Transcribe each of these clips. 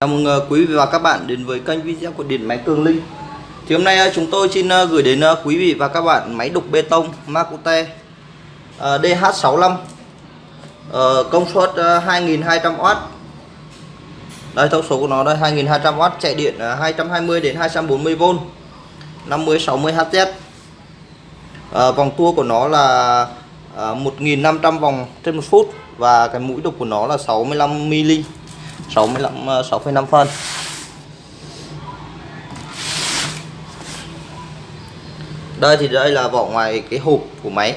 Chào mừng ờ, quý vị và các bạn đến với kênh video của Điện Máy Cường Linh. Thì hôm nay ờ, chúng tôi xin ờ, gửi đến quý vị và các bạn máy đục bê tông Makute DH65 Công suất 2200W Đây, thông số của nó đây 2200W chạy điện 220 đến 240V 50 60 Hz Vòng tua của nó là 1500 vòng trên một phút Và cái mũi đục của nó là 65mm 65 6,5 phân đây thì đây là vỏ ngoài cái hộp của máy.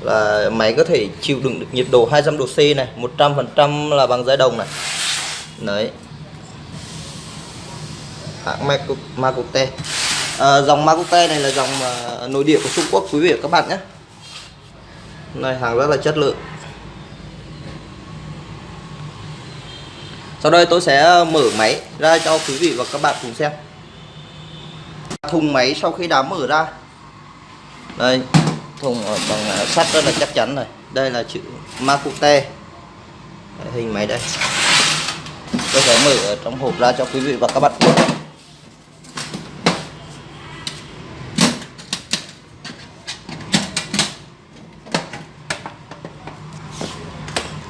Là máy có thể chịu đựng được nhiệt độ 200 độ C này 100% là bằng giấy đồng này. Đấy. Hãng Makute à, ờ, dòng Makute này là dòng à, nội địa của Trung Quốc quý vị và các bạn nhé. Này hàng rất là chất lượng. Sau đây tôi sẽ ờ, mở máy ra cho quý vị và các bạn cùng xem. Thùng máy sau khi đã mở ra. Đây, Thùng bằng ờ, sắt rất là chắc chắn này. Đây là chữ Makute. Hình máy đây. Tôi sẽ mở ở trong hộp ra cho quý vị và các bạn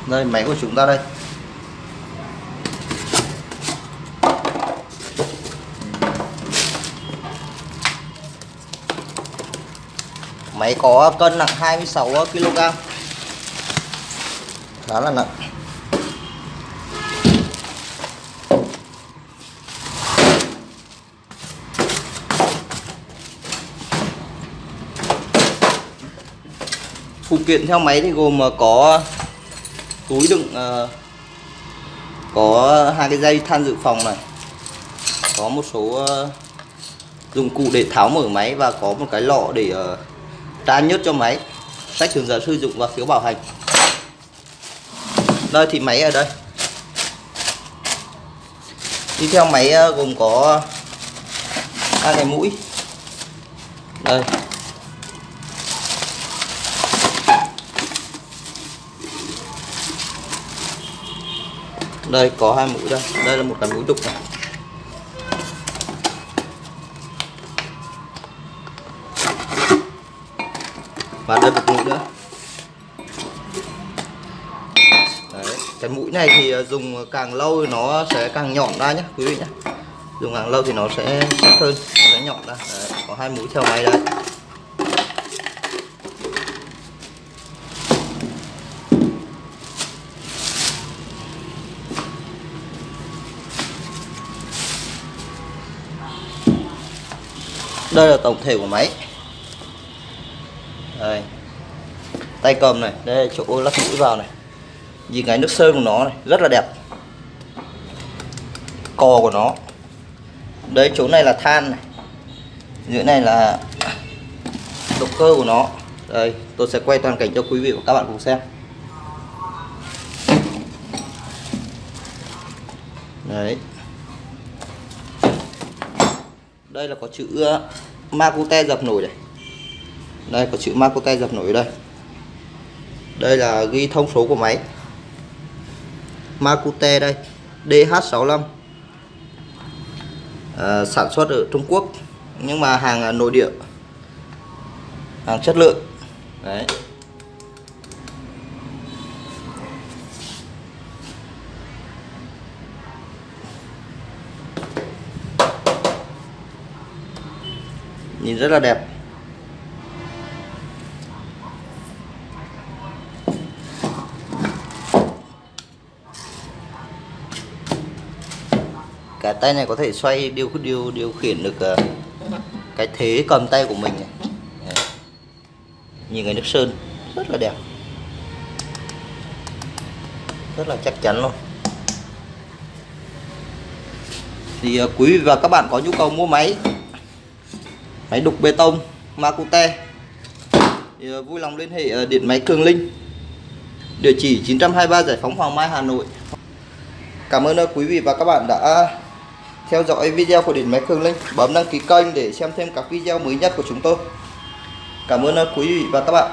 Đây, máy của chúng ta đây. Máy có cân nặng 26 kg. Khá là nặng. Phụ kiện theo máy thì gồm ờ, có túi đựng ờ, có hai cái dây than dự phòng này, có một số ờ, dụng cụ để tháo mở máy và có một cái lọ để uh, nhốt nhớt cho máy. Sách hướng dẫn sử dụng và phiếu bảo hành. Đây thì máy ở đây. Đi theo máy ờ, gồm có hai cái mũi. Đây. Đây có hai mũi đây. Đây là một cái mũi đục này. Và đây một mũi nữa Đấy. cái mũi này thì à, dùng càng lâu thì nó sẽ càng nhọn ra nhé quý vị nhé dùng càng lâu thì nó sẽ sắc hơn, nó sẽ nhọn ra Đấy. có hai mũi theo máy đây đây là tổng thể của máy đây. Tay cầm này, đây, chỗ lắp mũi vào này. Nhìn cái nước sơn của nó này, rất là đẹp. Cò của nó. Đấy chỗ này là than này. Dưới này là động cơ của nó. Đây, tôi sẽ quay toàn cảnh cho quý vị và các bạn cùng xem. Đấy. Đây là có chữ ờ, Makute dập nổi này đây có chữ Makute dập nổi ở đây. Đây là ghi thông số của máy. Makute đây DH65 à, ờ, sản xuất ở Trung Quốc nhưng mà hàng nội địa. Hàng chất lượng. Đấy. Nhìn rất là đẹp. Cả tay này có thể xoay điều điều điều khiển được ờ, cái thế cầm tay của mình này. Đấy. nhìn cái nước sơn rất là đẹp rất là chắc chắn luôn thì ờ, quý vị và các bạn có nhu cầu mua máy máy đục bê tông Makute thì uh, vui lòng liên hệ uh, điện máy Cường Linh địa chỉ 923 Giải phóng Hoàng Mai Hà Nội Cảm ơn quý vị và các bạn đã theo dõi video của điện máy Cường Linh bấm đăng ký kênh để xem thêm các video mới nhất của chúng tôi. Cảm ơn à, quý vị và các bạn.